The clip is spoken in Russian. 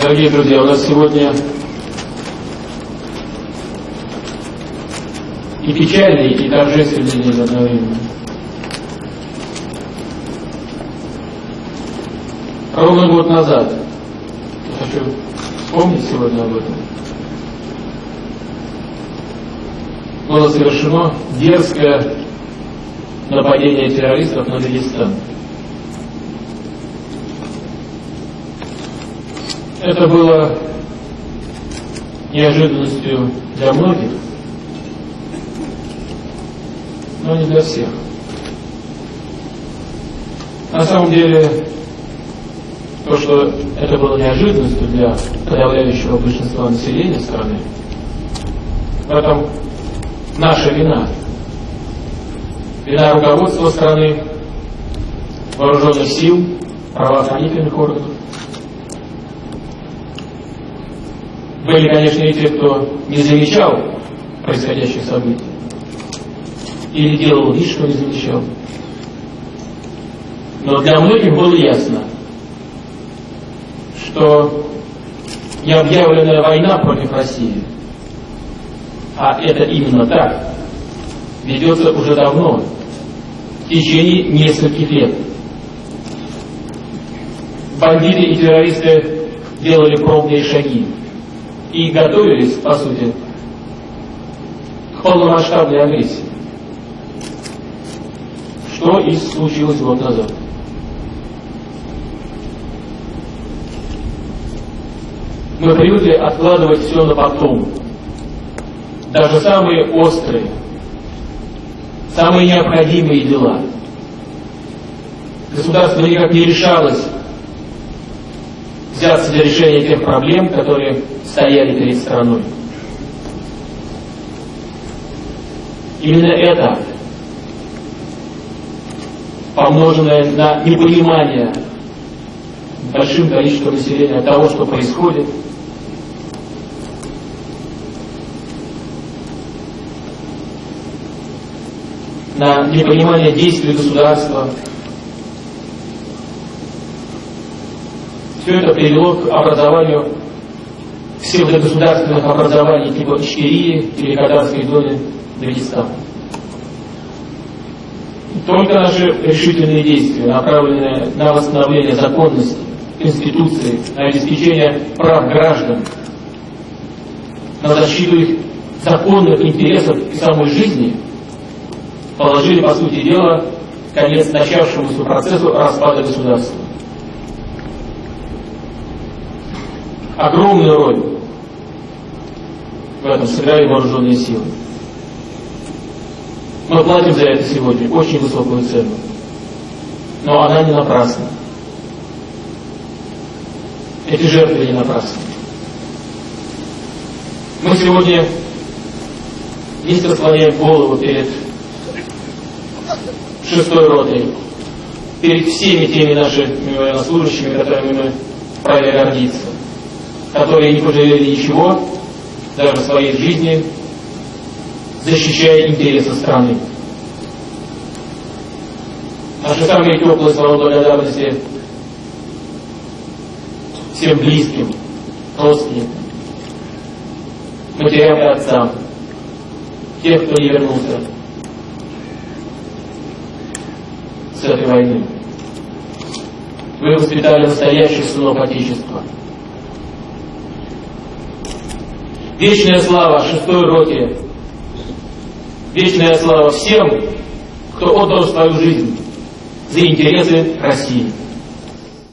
Дорогие друзья, у нас сегодня и печальный, и торжественный день одновременно. Ровно год назад, я хочу вспомнить сегодня об этом, было совершено дерзкое нападение террористов на Дагестан. Это было неожиданностью для многих, но не для всех. На самом деле, то, что это было неожиданностью для подавляющего большинства населения страны, в этом наша вина. Вина руководства страны, вооруженных сил, правоохранительных органов. Были, конечно, и те, кто не замечал происходящих событий. Или делал вид, что не замечал. Но для многих было ясно, что необъявленная война против России, а это именно так, ведется уже давно, в течение нескольких лет. Бандиты и террористы делали пробные шаги, и готовились, по сути, к полномасштабной агрессии. Что и случилось год назад. Мы привыкли откладывать все на потом. Даже самые острые, самые необходимые дела. Государство никак не решалось взяться для решения тех проблем, которые стояли перед страной. Именно это, помноженное на непонимание большим количеством населения того, что происходит, на непонимание действий государства, все это привело к образованию псевдогосударственных образований типа Ичкерии или Кадарской зоны Дагестана. Только наши решительные действия, направленные на восстановление законности, Конституции, на обеспечение прав граждан, на защиту их законных интересов и самой жизни, положили, по сути дела, конец начавшемуся процессу распада государства. Огромную роль в этом сыграли вооруженные силы. Мы платим за это сегодня очень высокую цену. Но она не напрасна. Эти жертвы не напрасны. Мы сегодня низко склоняем голову перед шестой ротой, перед всеми теми нашими военнослужащими, которыми мы вправе гордиться, которые не пожалели ничего, даже своей жизни, защищая интересы страны. Наши самые теплые слова благодарности всем близким, родственникам, матерям и отцам, тех, кто не вернулся с этой войны. Вы воспитали настоящих сынов Отечества – Вечная слава шестой роте. Вечная слава всем, кто отдал свою жизнь за интересы России.